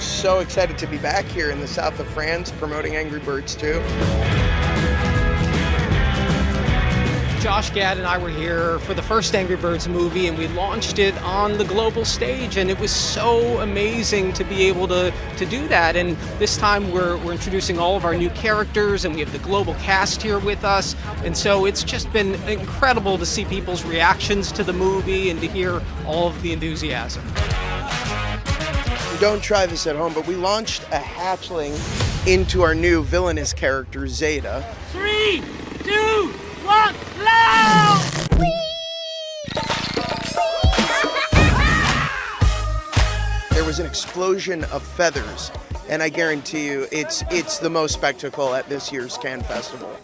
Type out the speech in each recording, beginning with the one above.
so excited to be back here in the south of France promoting Angry Birds 2. Josh Gad and I were here for the first Angry Birds movie, and we launched it on the global stage, and it was so amazing to be able to, to do that. And this time we're, we're introducing all of our new characters, and we have the global cast here with us. And so it's just been incredible to see people's reactions to the movie and to hear all of the enthusiasm. Don't try this at home, but we launched a hatchling into our new villainous character, Zeta. Three, two, one, loud! There was an explosion of feathers, and I guarantee you, it's it's the most spectacle at this year's Cannes Festival.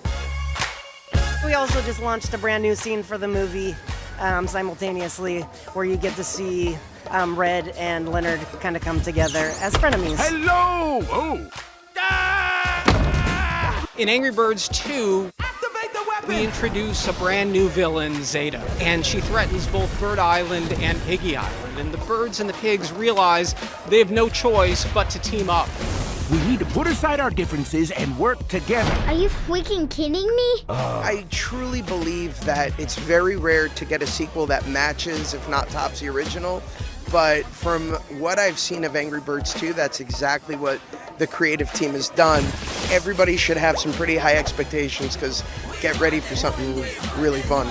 We also just launched a brand new scene for the movie um, simultaneously, where you get to see um, Red and Leonard kind of come together as frenemies. Hello! Oh! In Angry Birds 2, we introduce a brand new villain, Zeta, and she threatens both Bird Island and Piggy Island. And the birds and the pigs realize they have no choice but to team up. We need to put aside our differences and work together. Are you freaking kidding me? I truly believe that it's very rare to get a sequel that matches, if not tops the original. But from what I've seen of Angry Birds 2, that's exactly what the creative team has done. Everybody should have some pretty high expectations because get ready for something really fun.